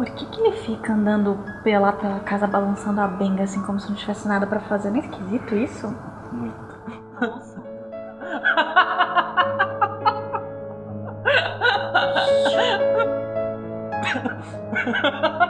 Por que, que ele fica andando pela, pela casa balançando a benga assim como se não tivesse nada pra fazer? Não é esquisito isso? Muito. Nossa.